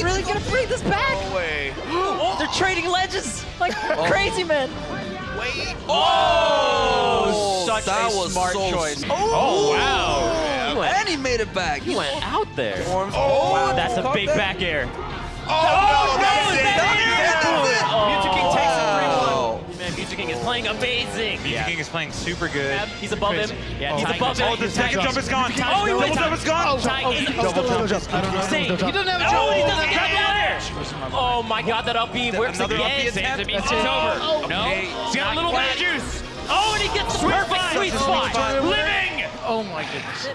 they really gonna bring this back? No way. They're trading legends like oh. crazy men. Wait. Oh, oh, such that a was smart so choice. smart. Oh, oh, wow. He went, And he made it back. he went out there. Oh, wow. That's a big that. back air. Oh, no, that's it. That's King is playing amazing. Mew2King is playing super good. He's above him. Yeah, He's above him. Oh, the second jump is gone. Oh, he went Double jump is gone. Double jump. I don't know. insane. He doesn't have a jump. Oh, he doesn't get down. Oh my god, that up B works Another again. B attempt. It's over. Oh, no. He's got a little bit of juice. Oh, and he gets the perfect sweet spot. Living. Oh my goodness.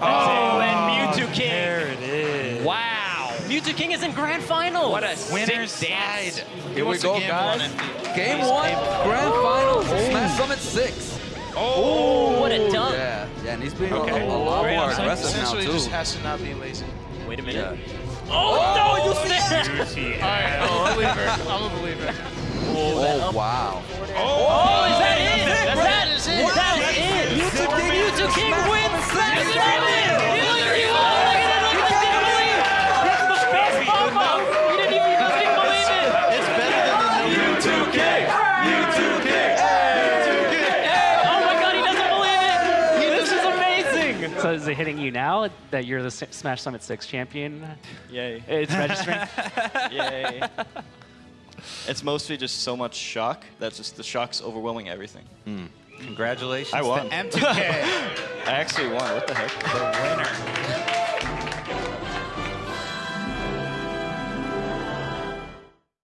Oh, and oh. Mewtwo King. There it is. Wow. Mew2King is in grand final. What a Winner's sick side. Here we go, guys. one. Game one, grand final, Smash Summit 6. Oh, what a dunk. Yeah, yeah, and he's being a- Okay. a, a lot Great more aggressive now, Essentially, too. just has to not be lazy. Wait a Yeah. minute. Oh, no, you snapped. All right, I'm a believer. I'm a believer. Oh, wow. Oh, oh, is that So is it hitting you now that you're the Smash Summit 6 champion? Yay. It's registering? Yay. it's mostly just so much shock that just the shock's overwhelming everything. Hmm. Congratulations I won. to MTK, I actually won. What the heck? the winner.